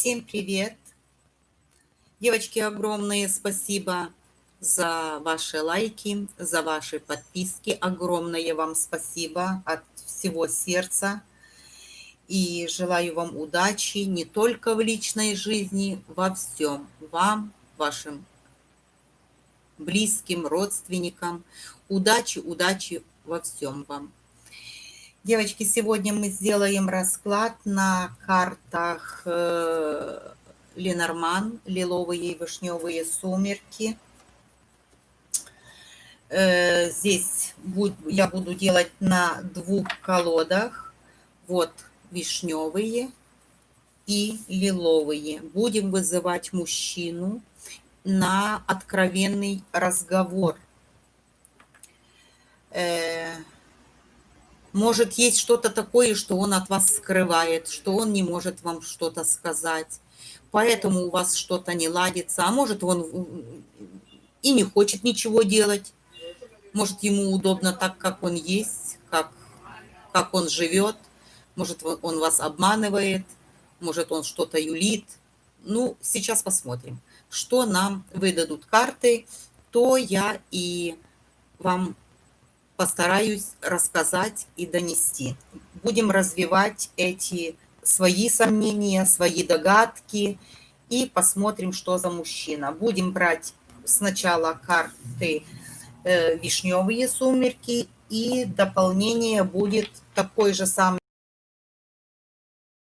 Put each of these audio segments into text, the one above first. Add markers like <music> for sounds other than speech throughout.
Всем привет! Девочки, огромное спасибо за ваши лайки, за ваши подписки. Огромное вам спасибо от всего сердца. И желаю вам удачи не только в личной жизни, во всем. Вам, вашим близким, родственникам. Удачи, удачи во всем вам. Девочки, сегодня мы сделаем расклад на картах э, Ленорман, лиловые и вишневые сумерки. Э, здесь я буду делать на двух колодах. Вот вишневые и лиловые. Будем вызывать мужчину на откровенный разговор. Э, может, есть что-то такое, что он от вас скрывает, что он не может вам что-то сказать. Поэтому у вас что-то не ладится. А может, он и не хочет ничего делать. Может, ему удобно так, как он есть, как, как он живет. Может, он вас обманывает. Может, он что-то юлит. Ну, сейчас посмотрим, что нам выдадут карты, то я и вам постараюсь рассказать и донести. Будем развивать эти свои сомнения, свои догадки и посмотрим, что за мужчина. Будем брать сначала карты э, вишневые сумерки и дополнение будет такой же самый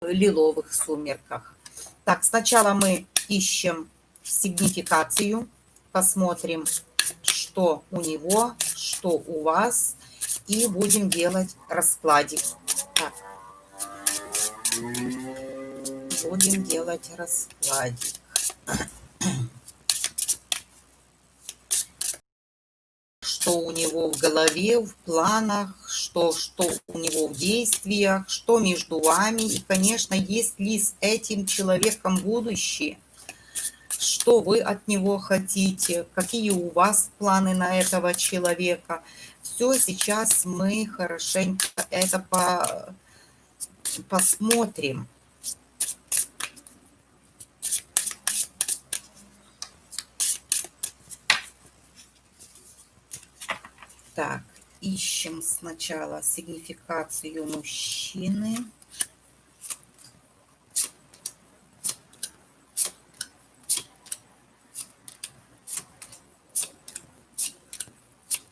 лиловых сумерках. Так, сначала мы ищем сигнификацию, посмотрим, что у него, что у вас. И будем делать раскладик. Так. Будем делать раскладик. Что у него в голове, в планах, что, что у него в действиях, что между вами. И, конечно, есть ли с этим человеком будущее – что вы от него хотите, какие у вас планы на этого человека. Все сейчас мы хорошенько это по, посмотрим. Так, ищем сначала сигнификацию мужчины.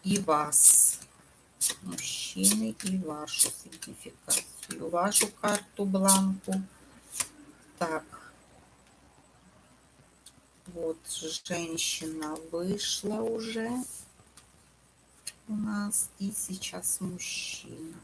И вас, мужчины, и вашу сертификацию, вашу карту бланку. Так, вот женщина вышла уже у нас, и сейчас мужчина.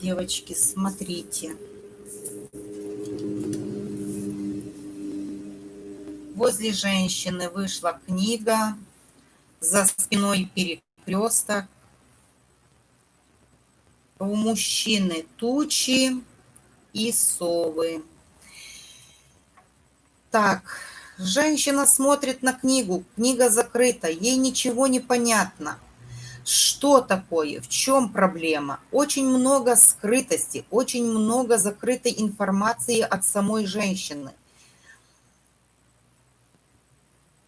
Девочки, смотрите. Возле женщины вышла книга, за спиной перекресток. У мужчины тучи и совы. Так, женщина смотрит на книгу, книга закрыта, ей ничего не понятно что такое, в чем проблема. Очень много скрытости, очень много закрытой информации от самой женщины.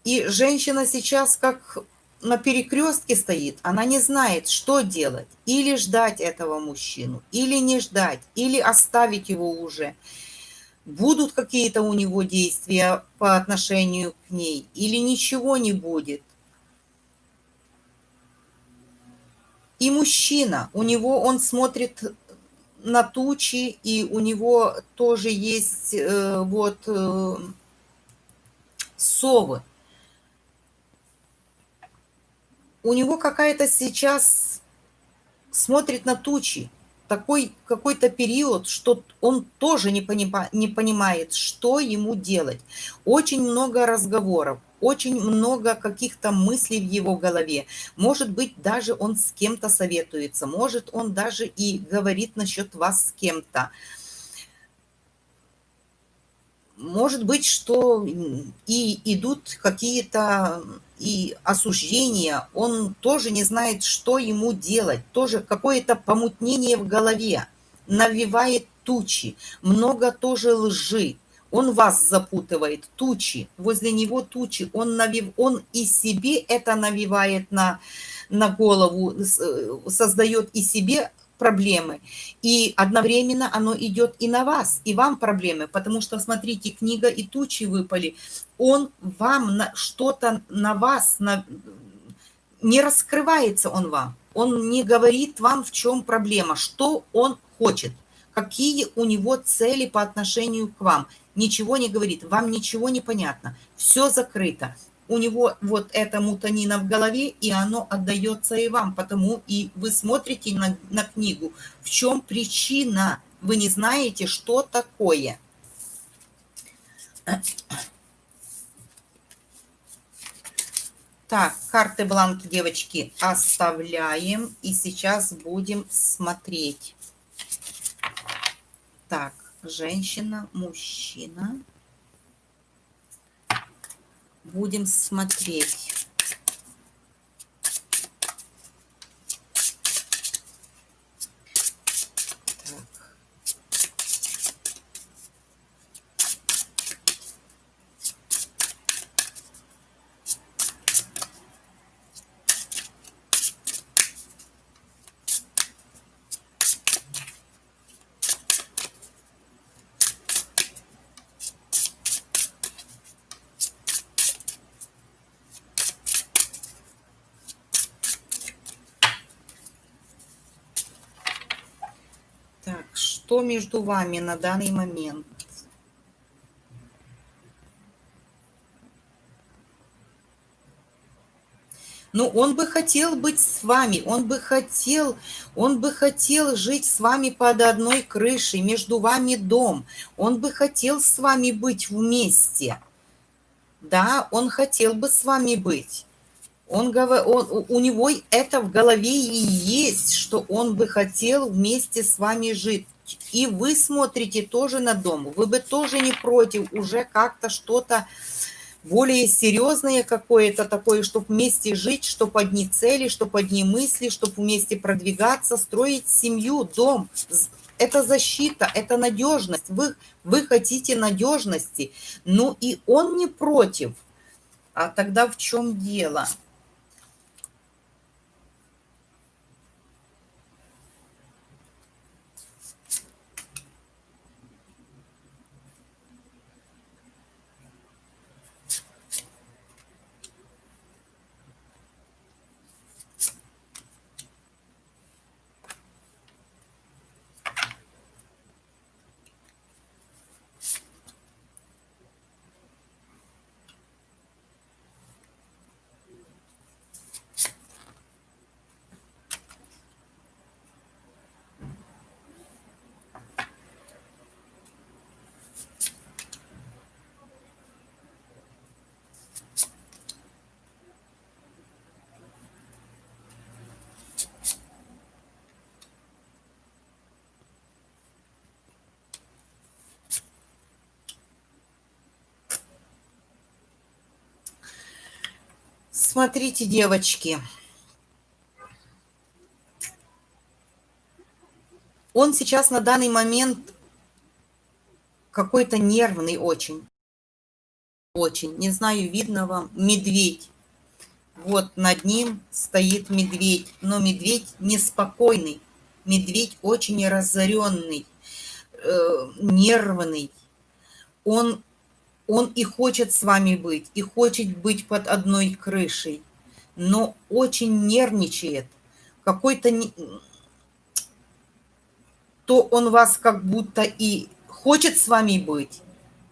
И женщина сейчас как на перекрестке стоит, она не знает, что делать. Или ждать этого мужчину, или не ждать, или оставить его уже. Будут какие-то у него действия по отношению к ней, или ничего не будет. И мужчина, у него он смотрит на тучи, и у него тоже есть э, вот э, совы. У него какая-то сейчас смотрит на тучи, такой какой-то период, что он тоже не, понима, не понимает, что ему делать. Очень много разговоров, очень много каких-то мыслей в его голове. Может быть, даже он с кем-то советуется, может, он даже и говорит насчет вас с кем-то. Может быть, что и идут какие-то и осуждения, он тоже не знает, что ему делать, тоже какое-то помутнение в голове, навевает тучи, много тоже лжи, он вас запутывает, тучи, возле него тучи, он, навив, он и себе это навевает на, на голову, э, создает и себе проблемы. И одновременно оно идет и на вас, и вам проблемы, потому что, смотрите, книга и тучи выпали. Он вам что-то на вас, на, не раскрывается он вам. Он не говорит вам, в чем проблема, что он хочет, какие у него цели по отношению к вам. Ничего не говорит, вам ничего не понятно, все закрыто у него вот эта мутанина в голове, и оно отдается и вам, потому и вы смотрите на, на книгу. В чем причина? Вы не знаете, что такое. Так, карты бланки, девочки, оставляем. И сейчас будем смотреть. Так, женщина, мужчина будем смотреть. Что между вами на данный момент? Ну, он бы хотел быть с вами, он бы хотел, он бы хотел жить с вами под одной крышей, между вами дом. Он бы хотел с вами быть вместе. Да, он хотел бы с вами быть. Он, он, у него это в голове и есть, что он бы хотел вместе с вами жить и вы смотрите тоже на дом, вы бы тоже не против уже как-то что-то более серьезное какое-то такое, чтобы вместе жить, чтобы одни цели, чтобы одни мысли, чтобы вместе продвигаться, строить семью, дом. Это защита, это надежность. Вы, вы хотите надежности. Ну и он не против. А тогда в чем дело? Смотрите, девочки. Он сейчас на данный момент какой-то нервный очень. Очень. Не знаю, видно вам. Медведь. Вот над ним стоит медведь. Но медведь неспокойный. Медведь очень разоренный, э, нервный. Он он и хочет с вами быть, и хочет быть под одной крышей, но очень нервничает. Какой-то... То он вас как будто и хочет с вами быть,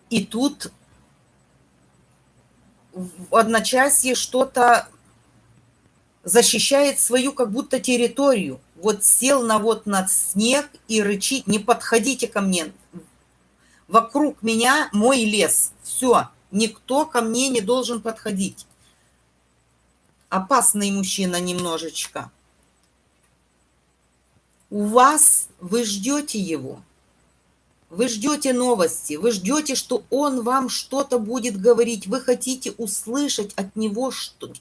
и тут в одночасье что-то защищает свою как будто территорию. Вот сел на вот на снег и рычит, не подходите ко мне. Вокруг меня мой лес. Все, никто ко мне не должен подходить. Опасный мужчина немножечко. У вас, вы ждете его. Вы ждете новости, вы ждете, что он вам что-то будет говорить, вы хотите услышать от него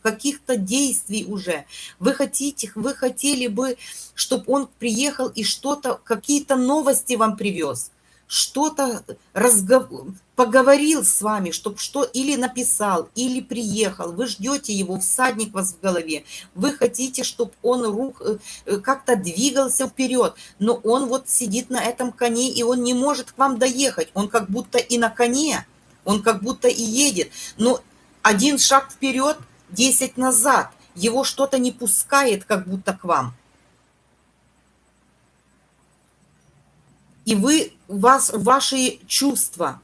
каких-то действий уже. Вы хотите, вы хотели бы, чтобы он приехал и что-то, какие-то новости вам привез что-то разгов... поговорил с вами, чтобы что или написал, или приехал, вы ждете его, всадник вас в голове, вы хотите, чтобы он рух э, э, как-то двигался вперед, но он вот сидит на этом коне, и он не может к вам доехать, он как будто и на коне, он как будто и едет, но один шаг вперед, десять назад, его что-то не пускает как будто к вам. И вы, вас ваши чувства,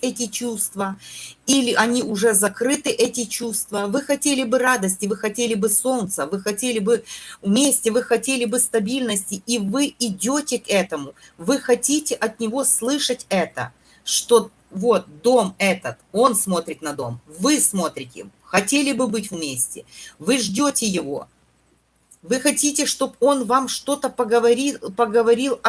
эти чувства, или они уже закрыты, эти чувства. Вы хотели бы радости, вы хотели бы солнца, вы хотели бы вместе, вы хотели бы стабильности, и вы идете к этому. Вы хотите от него слышать это, что вот дом этот, он смотрит на дом, вы смотрите, хотели бы быть вместе, вы ждете его, вы хотите, чтобы он вам что-то поговорил, поговорил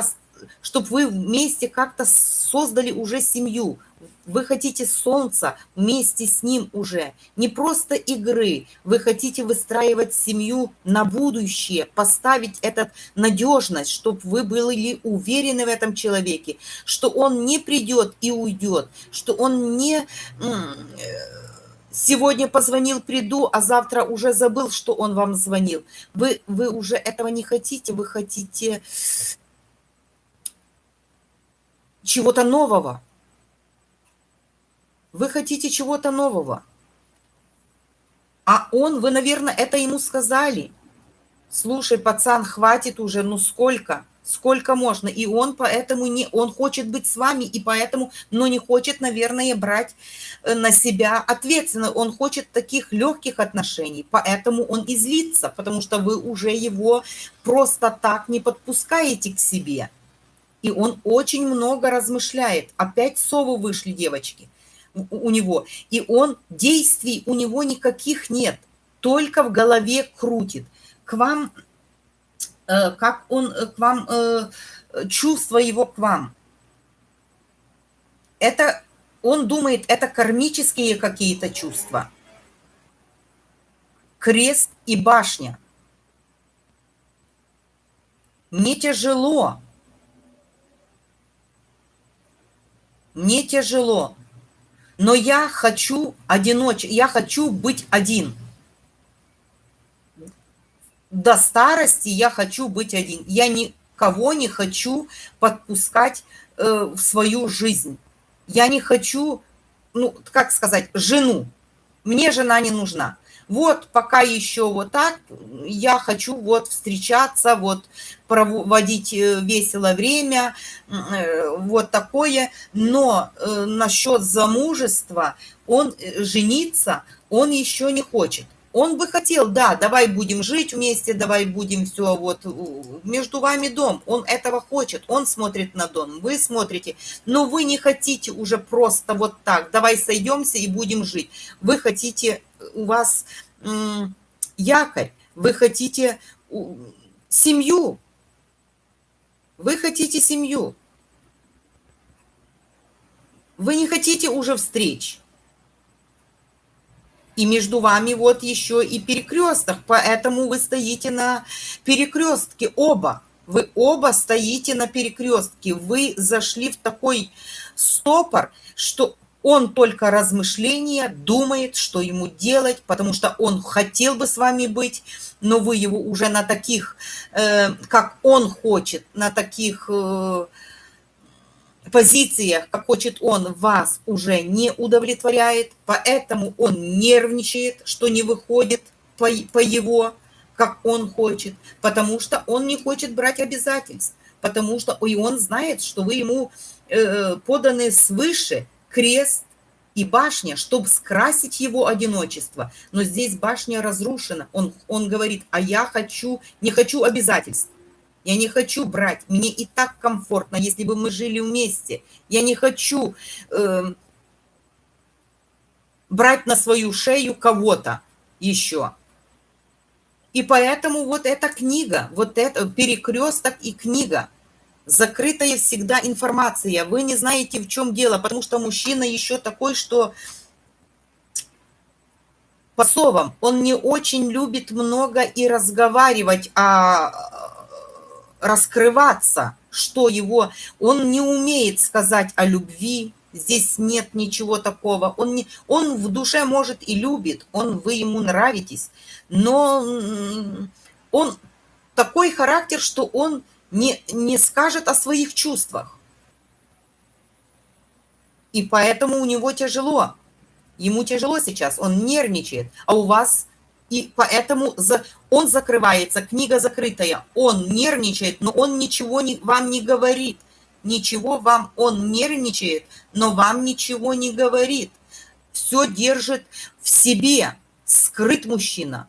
чтобы вы вместе как-то создали уже семью. Вы хотите солнца вместе с ним уже. Не просто игры. Вы хотите выстраивать семью на будущее, поставить этот надежность, чтобы вы были уверены в этом человеке, что он не придет и уйдет, что он не Сегодня позвонил, приду, а завтра уже забыл, что он вам звонил. Вы, вы уже этого не хотите, вы хотите чего-то нового. Вы хотите чего-то нового. А он, вы, наверное, это ему сказали. Слушай, пацан, хватит уже, ну сколько? Сколько можно. И он поэтому не, он хочет быть с вами, и поэтому, но не хочет, наверное, брать э, на себя ответственность. Он хочет таких легких отношений, поэтому он и злится, потому что вы уже его просто так не подпускаете к себе. И он очень много размышляет. Опять совы вышли, девочки, у него. И он, действий у него никаких нет, только в голове крутит. К вам как он э, к вам, э, чувство его к вам. Это, он думает, это кармические какие-то чувства. Крест и башня. Мне тяжело. Мне тяжело. Но я хочу одиноч, я хочу быть один до старости я хочу быть один. Я никого не хочу подпускать э, в свою жизнь. Я не хочу, ну, как сказать, жену. Мне жена не нужна. Вот пока еще вот так, я хочу вот встречаться, вот проводить э, весело время, э, вот такое. Но э, насчет замужества, он жениться, он еще не хочет. Он бы хотел, да, давай будем жить вместе, давай будем все, вот, между вами дом. Он этого хочет, он смотрит на дом, вы смотрите. Но вы не хотите уже просто вот так, давай сойдемся и будем жить. Вы хотите, у вас якорь, вы хотите семью. Вы хотите семью. Вы не хотите уже встреч и между вами вот еще и перекресток, поэтому вы стоите на перекрестке оба. Вы оба стоите на перекрестке, вы зашли в такой стопор, что он только размышления, думает, что ему делать, потому что он хотел бы с вами быть, но вы его уже на таких, э, как он хочет, на таких... Э, позициях, как хочет он, вас уже не удовлетворяет, поэтому он нервничает, что не выходит по, по его, как он хочет, потому что он не хочет брать обязательств, потому что и он знает, что вы ему э, поданы свыше крест и башня, чтобы скрасить его одиночество. Но здесь башня разрушена. Он, он говорит, а я хочу, не хочу обязательств. Я не хочу брать. Мне и так комфортно, если бы мы жили вместе. Я не хочу э, брать на свою шею кого-то еще. И поэтому вот эта книга, вот это перекресток и книга, закрытая всегда информация. Вы не знаете, в чем дело, потому что мужчина еще такой, что по словам, он не очень любит много и разговаривать, а раскрываться, что его... Он не умеет сказать о любви, здесь нет ничего такого. Он, не, он в душе, может, и любит, он, вы ему нравитесь, но он такой характер, что он не, не скажет о своих чувствах. И поэтому у него тяжело. Ему тяжело сейчас, он нервничает. А у вас и поэтому за, он закрывается, книга закрытая, он нервничает, но он ничего не, вам не говорит. Ничего вам, он нервничает, но вам ничего не говорит. Все держит в себе, скрыт мужчина,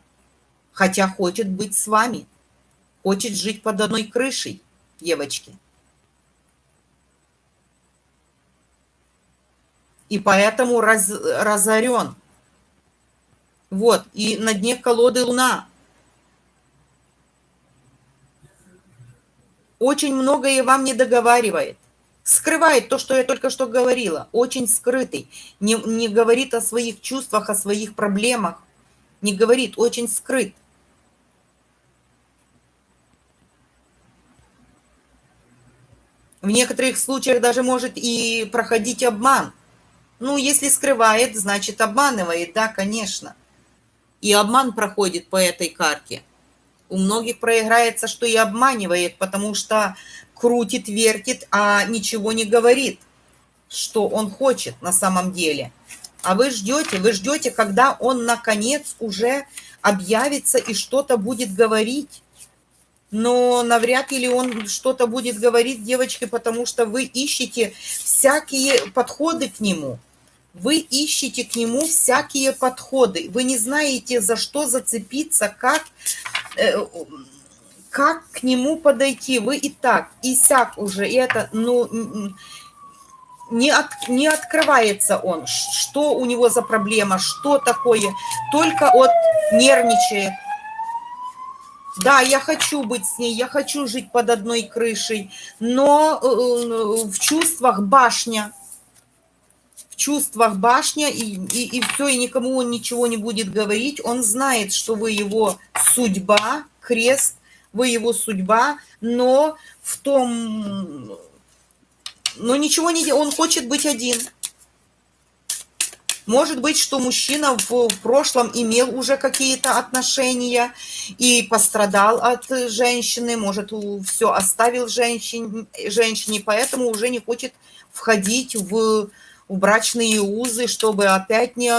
хотя хочет быть с вами, хочет жить под одной крышей, девочки. И поэтому раз, разорен. Вот, и на дне колоды луна. Очень многое вам не договаривает. Скрывает то, что я только что говорила. Очень скрытый. Не, не говорит о своих чувствах, о своих проблемах. Не говорит, очень скрыт. В некоторых случаях даже может и проходить обман. Ну, если скрывает, значит обманывает, да, конечно. И обман проходит по этой карте. У многих проиграется, что и обманывает, потому что крутит, вертит, а ничего не говорит, что он хочет на самом деле. А вы ждете, вы ждете, когда он наконец уже объявится и что-то будет говорить. Но навряд ли он что-то будет говорить, девочки, потому что вы ищете всякие подходы к нему – вы ищете к нему всякие подходы. Вы не знаете, за что зацепиться, как, э, как к нему подойти. Вы и так, и сяк уже. И это, ну, не, от, не открывается он. Что у него за проблема, что такое. Только от нервничает. Да, я хочу быть с ней, я хочу жить под одной крышей, но э, э в чувствах башня – чувствах башня, и, и, и все, и никому он ничего не будет говорить. Он знает, что вы его судьба, крест, вы его судьба, но в том... Но ничего не он хочет быть один. Может быть, что мужчина в прошлом имел уже какие-то отношения и пострадал от женщины, может, все оставил женщине, женщине, поэтому уже не хочет входить в брачные узы, чтобы опять не,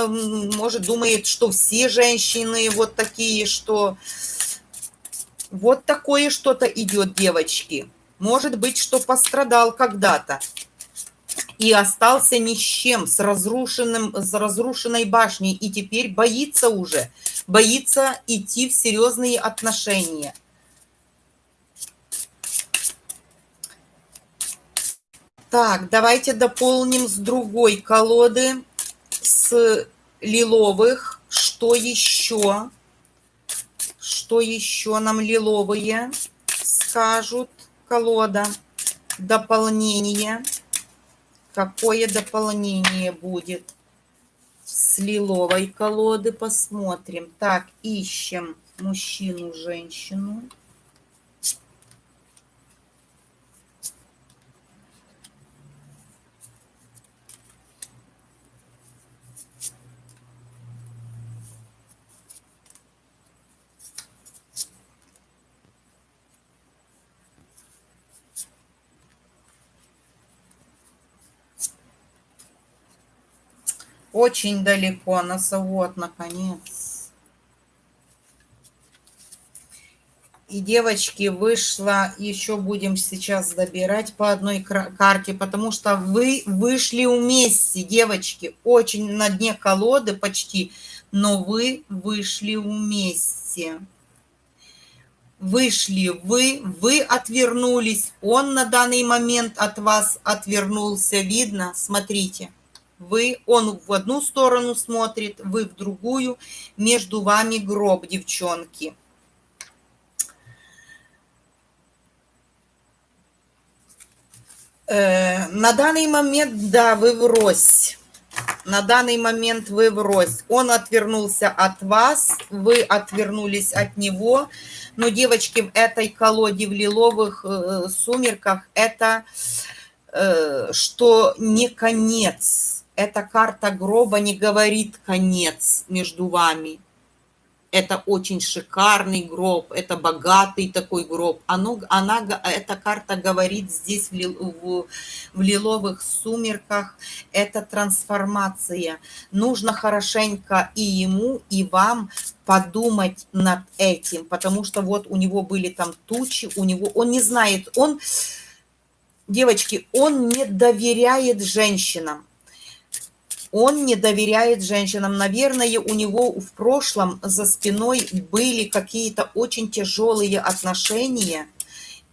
может, думает, что все женщины вот такие, что вот такое что-то идет, девочки. Может быть, что пострадал когда-то и остался ни с чем, с, разрушенным, с разрушенной башней, и теперь боится уже, боится идти в серьезные отношения – Так, давайте дополним с другой колоды, с лиловых. Что еще? Что еще нам лиловые скажут? Колода. Дополнение. Какое дополнение будет? С лиловой колоды посмотрим. Так, ищем мужчину, женщину. Очень далеко, носовод, наконец. И девочки, вышло, еще будем сейчас добирать по одной карте, потому что вы вышли вместе, девочки, очень на дне колоды почти, но вы вышли вместе. Вышли вы, вы отвернулись, он на данный момент от вас отвернулся, видно, смотрите. Вы, он в одну сторону смотрит, вы в другую, между вами гроб, девчонки. Э, на данный момент, да, вы врозь. На данный момент вы врозь. Он отвернулся от вас, вы отвернулись от него. Но, девочки, в этой колоде в лиловых э, сумерках это э, что не конец. Эта карта гроба не говорит конец между вами это очень шикарный гроб, это богатый такой гроб. Оно, она, эта карта говорит здесь в, в, в лиловых сумерках, это трансформация. Нужно хорошенько и ему, и вам подумать над этим, потому что вот у него были там тучи, у него, он не знает, он, девочки, он не доверяет женщинам он не доверяет женщинам. Наверное, у него в прошлом за спиной были какие-то очень тяжелые отношения,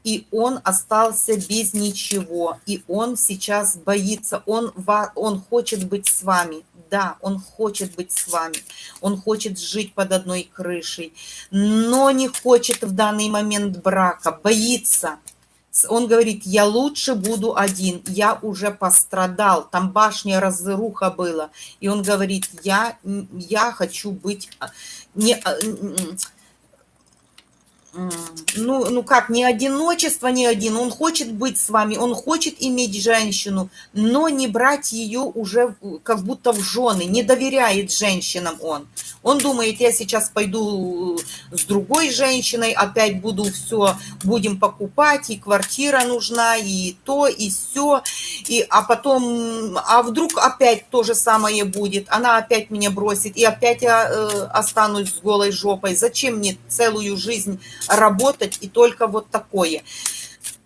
и он остался без ничего. И он сейчас боится, он, он хочет быть с вами. Да, он хочет быть с вами, он хочет жить под одной крышей, но не хочет в данный момент брака, боится он говорит, я лучше буду один, я уже пострадал, там башня разруха была. И он говорит, я, я хочу быть... А, не, а, ну, ну как, не одиночество, не один. Он хочет быть с вами, он хочет иметь женщину, но не брать ее уже как будто в жены, не доверяет женщинам он. Он думает, я сейчас пойду с другой женщиной, опять буду все, будем покупать, и квартира нужна, и то, и все, и, а потом, а вдруг опять то же самое будет, она опять меня бросит, и опять я э, останусь с голой жопой. Зачем мне целую жизнь работать и только вот такое.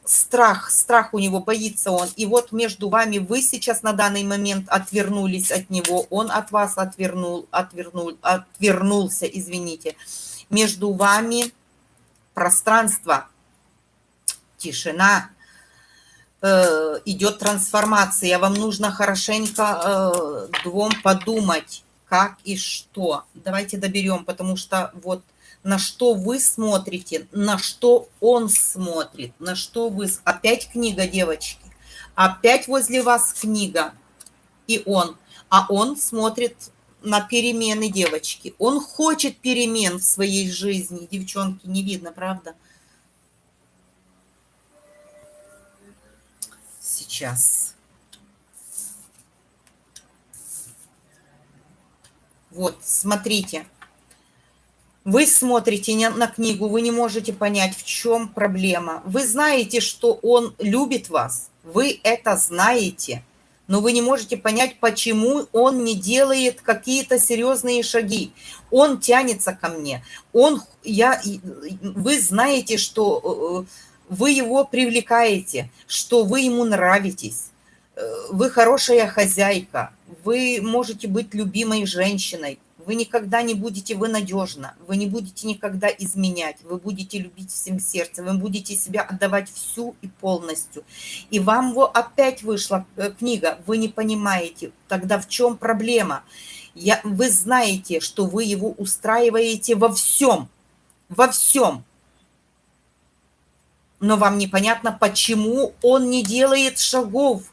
Страх, страх у него, боится он. И вот между вами вы сейчас на данный момент отвернулись от него, он от вас отвернул, отвернул, отвернулся, извините. Между вами пространство, тишина, э, идет трансформация. Вам нужно хорошенько э, двум подумать, как и что. Давайте доберем, потому что вот на что вы смотрите, на что он смотрит, на что вы... Опять книга, девочки. Опять возле вас книга. И он. А он смотрит на перемены девочки. Он хочет перемен в своей жизни. Девчонки, не видно, правда? Сейчас. Вот, смотрите. Вы смотрите на книгу, вы не можете понять, в чем проблема. Вы знаете, что он любит вас, вы это знаете, но вы не можете понять, почему он не делает какие-то серьезные шаги. Он тянется ко мне. Он, я, вы знаете, что э, вы его привлекаете, что вы ему нравитесь. Э, вы хорошая хозяйка, вы можете быть любимой женщиной, вы никогда не будете, вы надежно, вы не будете никогда изменять, вы будете любить всем сердцем, вы будете себя отдавать всю и полностью. И вам вот опять вышла э, книга, вы не понимаете, тогда в чем проблема? Я, вы знаете, что вы его устраиваете во всем, во всем. Но вам непонятно, почему он не делает шагов,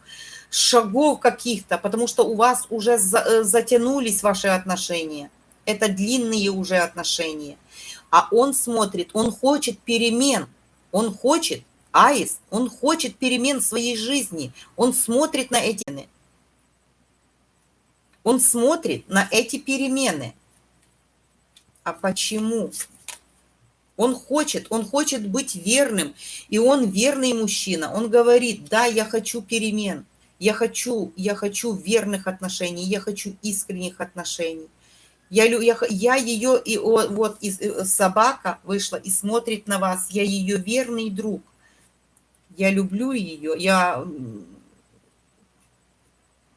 шагов каких-то, потому что у вас уже э, затянулись ваши отношения. Это длинные уже отношения. А он смотрит, он хочет перемен, он хочет, аист, он хочет перемен в своей жизни, он смотрит на эти он смотрит на эти перемены. А почему? Он хочет, он хочет быть верным, и он верный мужчина. Он говорит, да, я хочу перемен, я хочу, я хочу верных отношений, я хочу искренних отношений. Я, я, я ее, и вот из, э, собака вышла и смотрит на вас. Я ее верный друг. Я люблю ее. Я,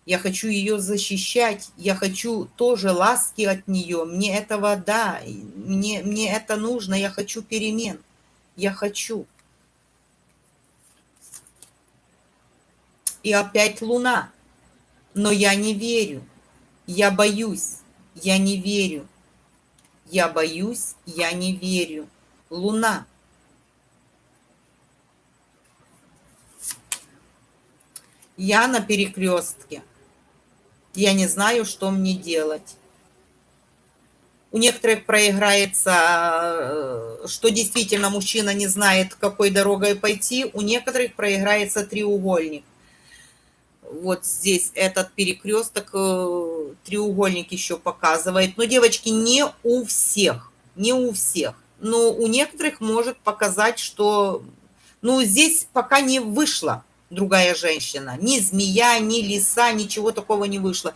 я хочу ее защищать. Я хочу тоже ласки от нее. Мне этого, да, мне, мне это нужно. Я хочу перемен. Я хочу. И опять луна. Но я не верю. Я боюсь. Я не верю. Я боюсь, я не верю. Луна. Я на перекрестке. Я не знаю, что мне делать. У некоторых проиграется, э, что действительно мужчина не знает, какой дорогой пойти. У некоторых проиграется треугольник вот здесь этот перекресток, э, треугольник еще показывает. Но, девочки, не у всех, не у всех. Но у некоторых может показать, что, ну, здесь пока не вышла другая женщина. Ни змея, ни лиса, ничего такого не вышло.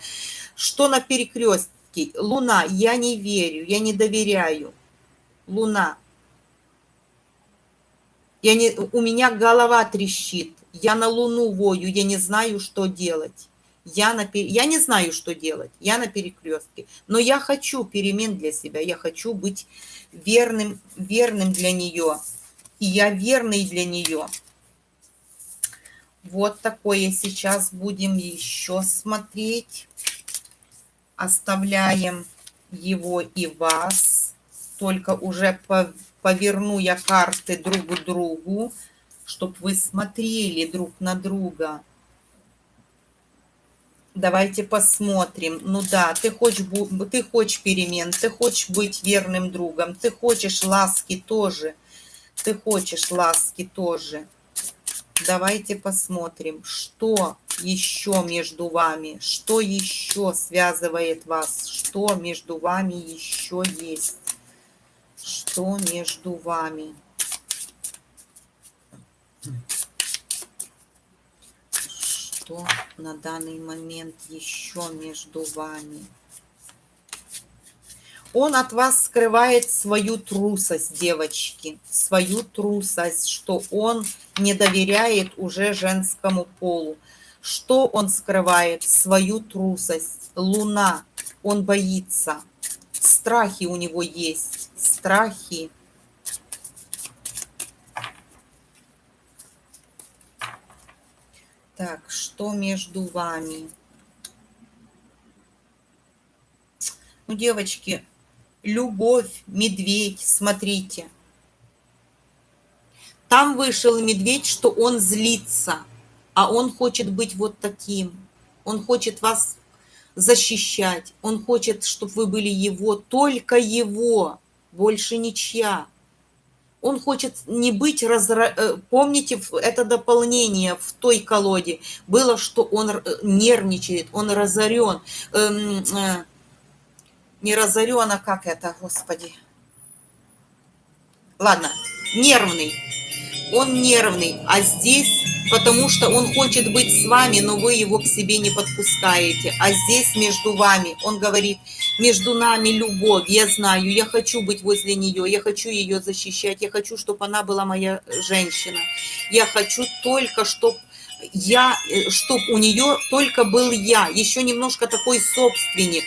Что на перекрестке? Луна, я не верю, я не доверяю. Луна. Я не, у меня голова трещит я на Луну вою, я не знаю, что делать. Я, на, я не знаю, что делать, я на перекрестке. Но я хочу перемен для себя, я хочу быть верным, верным для нее. И я верный для нее. Вот такое сейчас будем еще смотреть. Оставляем его и вас. Только уже поверну я карты друг к другу чтобы вы смотрели друг на друга. Давайте посмотрим. Ну да, ты хочешь, ты хочешь перемен, ты хочешь быть верным другом, ты хочешь ласки тоже. Ты хочешь ласки тоже. Давайте посмотрим, что еще между вами, что еще связывает вас, что между вами еще есть, что между вами. Что на данный момент еще между вами? Он от вас скрывает свою трусость, девочки, свою трусость, что он не доверяет уже женскому полу. Что он скрывает? Свою трусость. Луна. Он боится. Страхи у него есть. Страхи Так, что между вами? Ну, девочки, любовь, медведь, смотрите. Там вышел медведь, что он злится, а он хочет быть вот таким. Он хочет вас защищать. Он хочет, чтобы вы были его, только его, больше ничья. Он хочет не быть разра... Э, помните, это дополнение в той колоде было, что он э, нервничает, он разорен. Эм, э, не разорен, а как это, господи? Ладно, нервный. Он нервный, а здесь потому что он хочет быть с вами, но вы его к себе не подпускаете. А здесь между вами, он говорит, между нами любовь, я знаю, я хочу быть возле нее, я хочу ее защищать, я хочу, чтобы она была моя женщина. Я хочу только, чтобы я, чтобы у нее только был я, еще немножко такой собственник.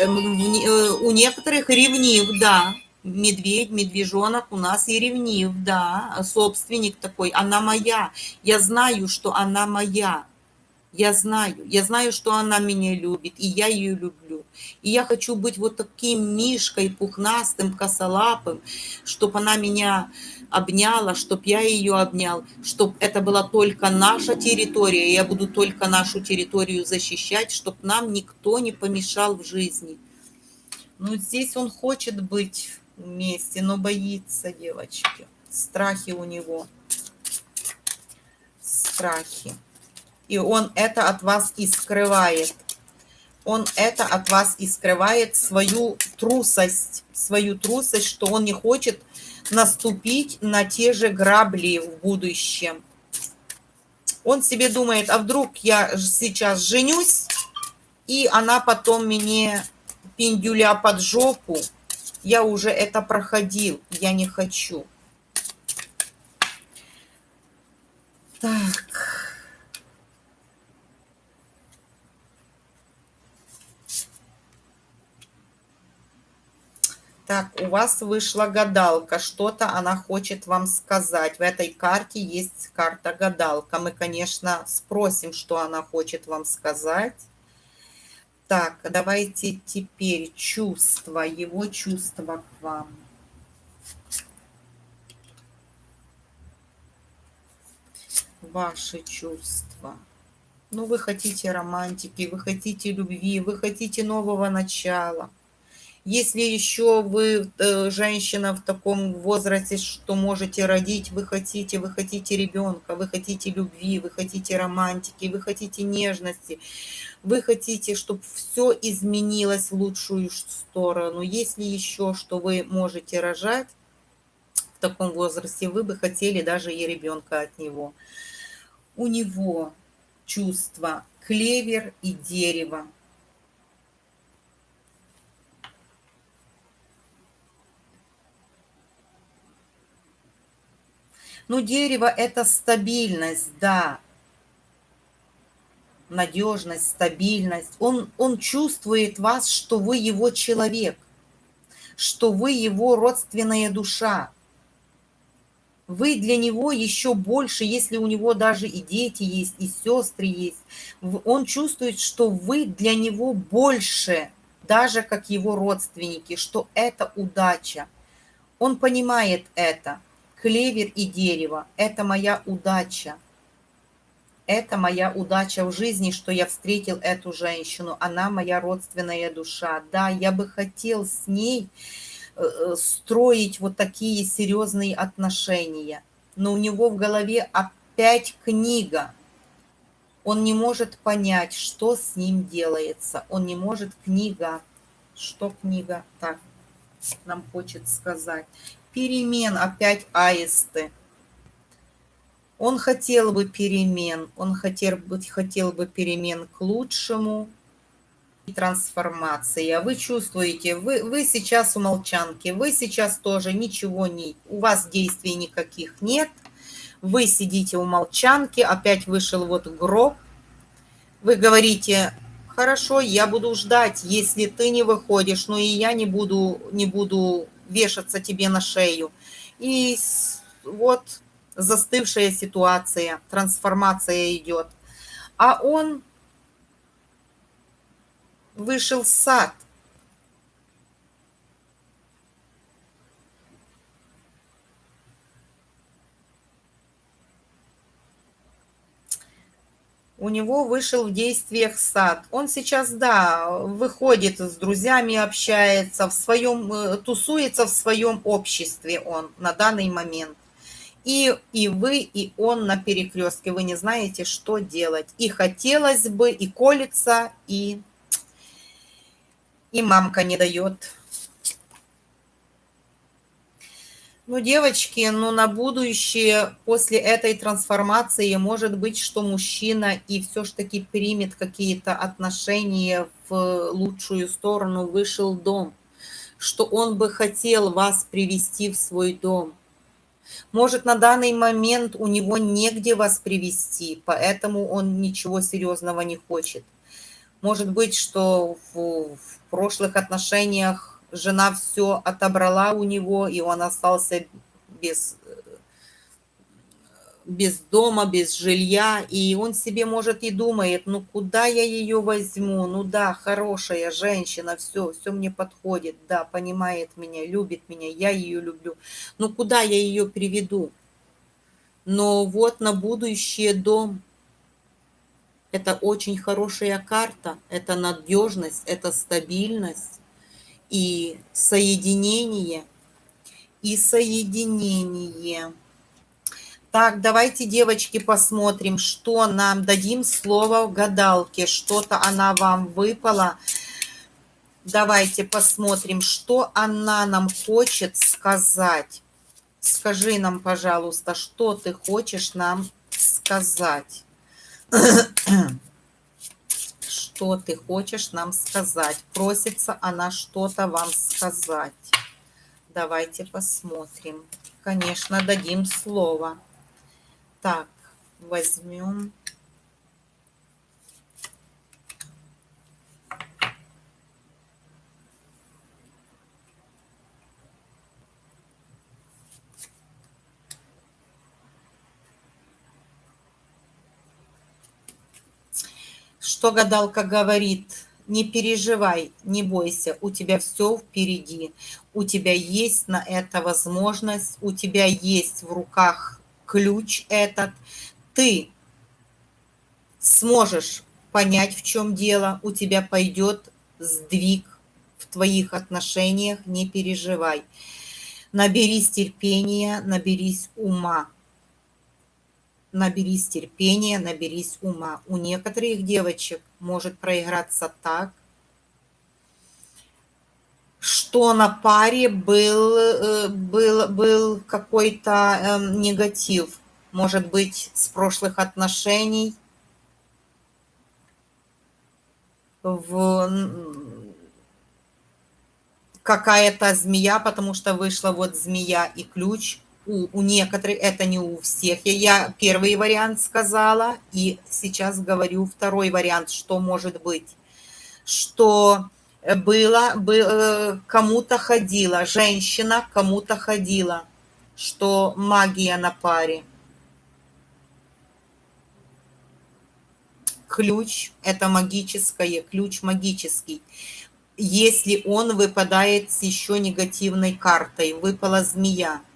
Эм, э, у некоторых ревнив, да, медведь, медвежонок у нас и ревнив, да, собственник такой, она моя, я знаю, что она моя, я знаю, я знаю, что она меня любит, и я ее люблю. И я хочу быть вот таким мишкой, пухнастым, косолапым, чтобы она меня обняла, чтобы я ее обнял, чтобы это была только наша территория, я буду только нашу территорию защищать, чтобы нам никто не помешал в жизни. Но здесь он хочет быть вместе, но боится девочки. Страхи у него. Страхи. И он это от вас и скрывает. Он это от вас и скрывает, свою трусость, свою трусость, что он не хочет наступить на те же грабли в будущем. Он себе думает, а вдруг я сейчас женюсь, и она потом мне пиндюля под жопу. Я уже это проходил, я не хочу. Так. Так, у вас вышла гадалка, что-то она хочет вам сказать. В этой карте есть карта гадалка. Мы, конечно, спросим, что она хочет вам сказать. Так, давайте теперь чувства, его чувства к вам. Ваши чувства. Ну, вы хотите романтики, вы хотите любви, вы хотите нового начала – если еще вы э, женщина в таком возрасте, что можете родить, вы хотите, вы хотите ребенка, вы хотите любви, вы хотите романтики, вы хотите нежности, вы хотите, чтобы все изменилось в лучшую сторону. Если еще, что вы можете рожать в таком возрасте, вы бы хотели даже и ребенка от него. У него чувство клевер и дерево. Ну, дерево – это стабильность, да. Надежность, стабильность. Он, он чувствует вас, что вы его человек, что вы его родственная душа. Вы для него еще больше, если у него даже и дети есть, и сестры есть. Он чувствует, что вы для него больше, даже как его родственники, что это удача. Он понимает это клевер и дерево – это моя удача. Это моя удача в жизни, что я встретил эту женщину. Она моя родственная душа. Да, я бы хотел с ней э, э, строить вот такие серьезные отношения. Но у него в голове опять книга. Он не может понять, что с ним делается. Он не может книга. Что книга? Так, нам хочет сказать перемен, опять аисты. Он хотел бы перемен, он хотел бы, хотел бы перемен к лучшему и трансформации. А вы чувствуете, вы, вы сейчас у молчанки, вы сейчас тоже ничего не, у вас действий никаких нет. Вы сидите у молчанки, опять вышел вот гроб. Вы говорите, хорошо, я буду ждать, если ты не выходишь, но и я не буду, не буду вешаться тебе на шею. И вот застывшая ситуация, трансформация идет. А он вышел в сад. У него вышел в действиях сад. Он сейчас, да, выходит с друзьями, общается, в своем, э, тусуется в своем обществе он на данный момент. И, и вы, и он на перекрестке. Вы не знаете, что делать. И хотелось бы, и колется, и, и мамка не дает. Ну, девочки, ну, на будущее после этой трансформации может быть, что мужчина и все ж таки примет какие-то отношения в лучшую сторону, вышел дом, что он бы хотел вас привести в свой дом. Может, на данный момент у него негде вас привести, поэтому он ничего серьезного не хочет. Может быть, что в, в прошлых отношениях жена все отобрала у него, и он остался без, без дома, без жилья, и он себе, может, и думает, ну, куда я ее возьму, ну, да, хорошая женщина, все, все мне подходит, да, понимает меня, любит меня, я ее люблю, ну, куда я ее приведу? Но вот на будущее дом, это очень хорошая карта, это надежность, это стабильность, и соединение, и соединение. Так, давайте, девочки, посмотрим, что нам дадим слово в гадалке. Что-то она вам выпала. Давайте посмотрим, что она нам хочет сказать. Скажи нам, пожалуйста, что ты хочешь нам сказать. <clears throat> что ты хочешь нам сказать. Просится она что-то вам сказать. Давайте посмотрим. Конечно, дадим слово. Так, возьмем что гадалка говорит, не переживай, не бойся, у тебя все впереди, у тебя есть на это возможность, у тебя есть в руках ключ этот, ты сможешь понять, в чем дело, у тебя пойдет сдвиг в твоих отношениях, не переживай. Наберись терпения, наберись ума наберись терпения, наберись ума. У некоторых девочек может проиграться так, что на паре был, э, был, был какой-то э, негатив, может быть, с прошлых отношений, в какая-то змея, потому что вышла вот змея и ключ – у, у некоторых, это не у всех. Я, я первый вариант сказала, и сейчас говорю второй вариант, что может быть. Что было, было э, кому-то ходила, женщина кому-то ходила, что магия на паре. Ключ – это магическое, ключ магический. Если он выпадает с еще негативной картой, выпала змея –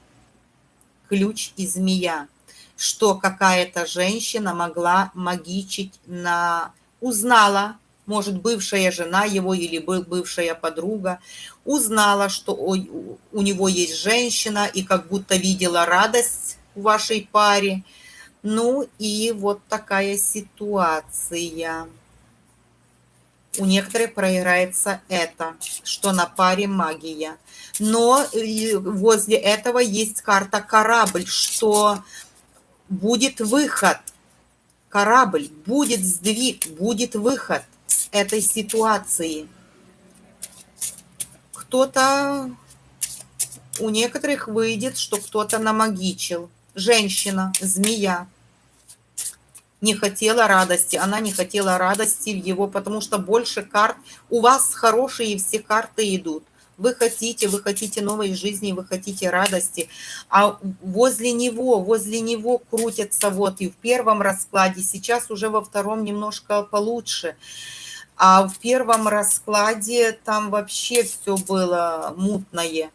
ключ и змея, что какая-то женщина могла магичить на... Узнала, может, бывшая жена его или бывшая подруга, узнала, что у него есть женщина и как будто видела радость в вашей паре. Ну и вот такая ситуация. У некоторых проиграется это, что на паре магия но возле этого есть карта корабль, что будет выход. Корабль, будет сдвиг, будет выход этой ситуации. Кто-то, у некоторых выйдет, что кто-то намагичил. Женщина, змея не хотела радости, она не хотела радости в его, потому что больше карт, у вас хорошие все карты идут. Вы хотите, вы хотите новой жизни, вы хотите радости, а возле него, возле него крутятся вот и в первом раскладе, сейчас уже во втором немножко получше, а в первом раскладе там вообще все было мутное.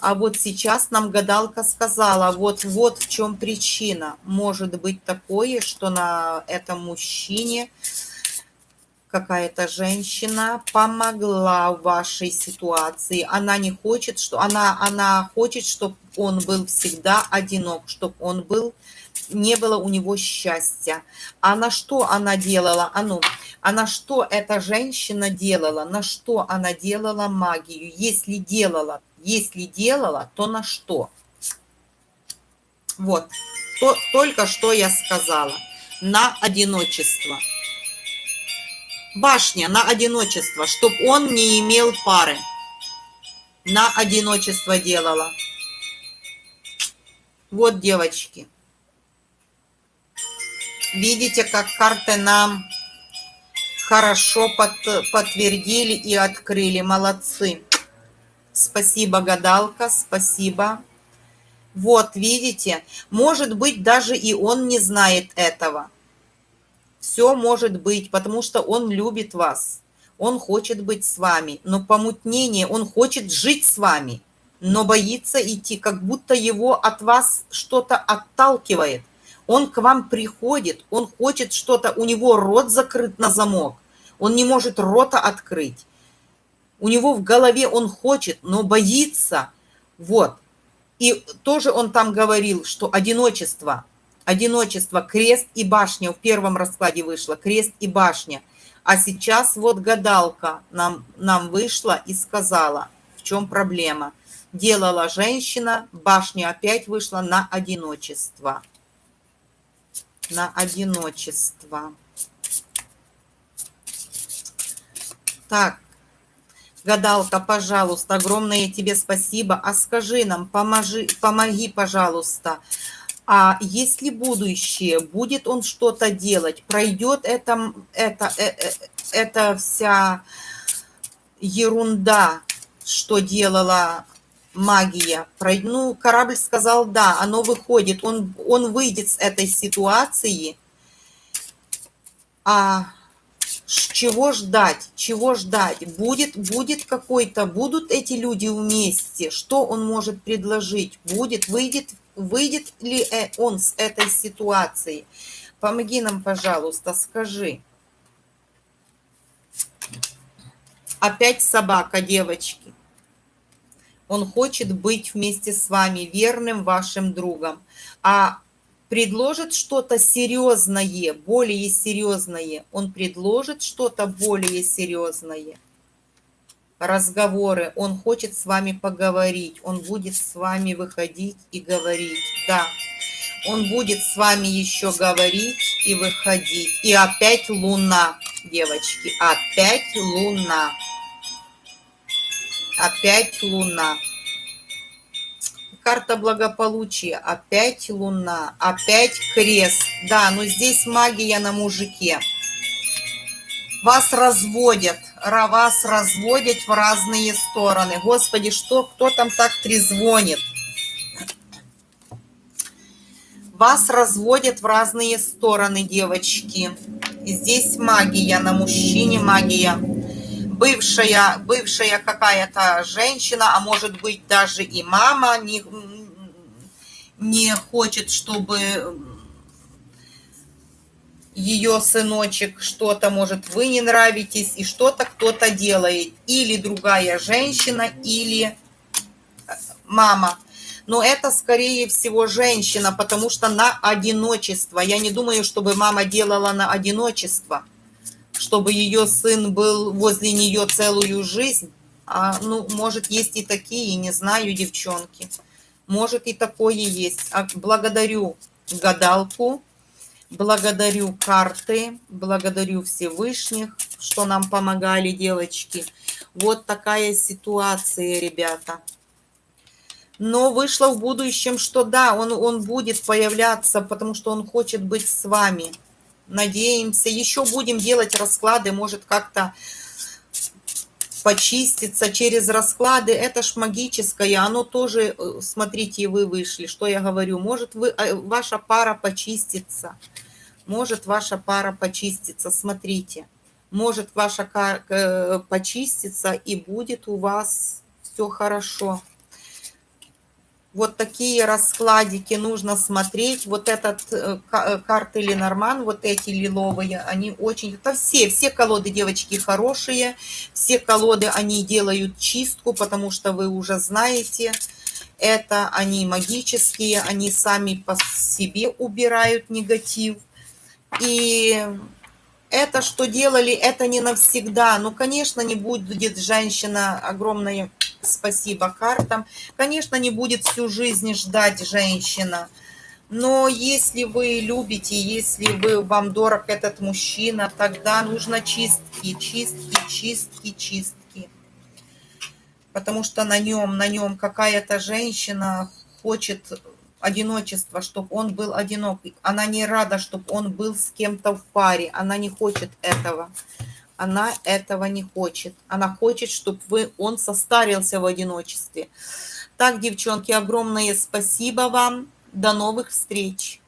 А вот сейчас нам гадалка сказала, вот, вот в чем причина. Может быть такое, что на этом мужчине какая-то женщина помогла в вашей ситуации. Она не хочет, что она, она хочет, чтобы он был всегда одинок, чтобы он был, не было у него счастья. А на что она делала? А ну, а на что эта женщина делала? На что она делала магию? Если делала, если делала, то на что? Вот, то, только что я сказала. На одиночество башня на одиночество, чтоб он не имел пары. На одиночество делала. Вот, девочки. Видите, как карты нам хорошо под, подтвердили и открыли. Молодцы. Спасибо, гадалка, спасибо. Вот, видите, может быть, даже и он не знает этого. Все может быть, потому что он любит вас. Он хочет быть с вами, но помутнение, он хочет жить с вами, но боится идти, как будто его от вас что-то отталкивает. Он к вам приходит, он хочет что-то, у него рот закрыт на замок, он не может рота открыть. У него в голове он хочет, но боится. Вот. И тоже он там говорил, что одиночество – одиночество, крест и башня. В первом раскладе вышло крест и башня. А сейчас вот гадалка нам, нам вышла и сказала, в чем проблема. Делала женщина, башня опять вышла на одиночество. На одиночество. Так, гадалка, пожалуйста, огромное тебе спасибо. А скажи нам, поможи, помоги, пожалуйста. А если будущее, будет он что-то делать, пройдет это, это, это, это вся ерунда, что делала магия. Ну, корабль сказал, да, оно выходит, он, он выйдет с этой ситуации. А чего ждать? Чего ждать? Будет, будет какой-то, будут эти люди вместе? Что он может предложить? Будет, выйдет, выйдет ли э, он с этой ситуации? Помоги нам, пожалуйста, скажи. Опять собака, девочки. Он хочет быть вместе с вами, верным вашим другом. А предложит что-то серьезное, более серьезное. Он предложит что-то более серьезное. Разговоры. Он хочет с вами поговорить. Он будет с вами выходить и говорить. Да. Он будет с вами еще говорить и выходить. И опять луна, девочки. Опять луна. Опять луна. Карта благополучия. Опять луна. Опять крест. Да, но здесь магия на мужике. Вас разводят. Вас разводят в разные стороны. Господи, что, кто там так трезвонит? Вас разводят в разные стороны, девочки. Здесь магия на мужчине, магия бывшая, бывшая какая-то женщина, а может быть даже и мама не, не хочет, чтобы ее сыночек что-то, может, вы не нравитесь, и что-то кто-то делает. Или другая женщина, или мама. Но это, скорее всего, женщина, потому что на одиночество. Я не думаю, чтобы мама делала на одиночество чтобы ее сын был возле нее целую жизнь. А, ну, может, есть и такие, не знаю, девчонки. Может, и такое есть. А, благодарю гадалку, благодарю карты, благодарю Всевышних, что нам помогали, девочки. Вот такая ситуация, ребята. Но вышло в будущем, что да, он, он будет появляться, потому что он хочет быть с вами надеемся. Еще будем делать расклады, может как-то почиститься через расклады. Это ж магическое, оно тоже, э, смотрите, вы вышли, что я говорю. Может вы, э, ваша пара почистится. Может ваша пара почистится, смотрите. Может ваша э, почистится и будет у вас все хорошо вот такие раскладики нужно смотреть. Вот этот э, э, карты Ленорман, вот эти лиловые, они очень... Это все, все колоды, девочки, хорошие. Все колоды, они делают чистку, потому что вы уже знаете, это они магические, они сами по себе убирают негатив. И это, что делали, это не навсегда. Ну, конечно, не будет женщина огромная спасибо картам. Конечно, не будет всю жизнь ждать женщина. Но если вы любите, если вы, вам дорог этот мужчина, тогда нужно чистки, чистки, чистки, чистки. Потому что на нем, на нем какая-то женщина хочет одиночества, чтобы он был одинок. Она не рада, чтобы он был с кем-то в паре. Она не хочет этого она этого не хочет. Она хочет, чтобы вы, он состарился в одиночестве. Так, девчонки, огромное спасибо вам. До новых встреч.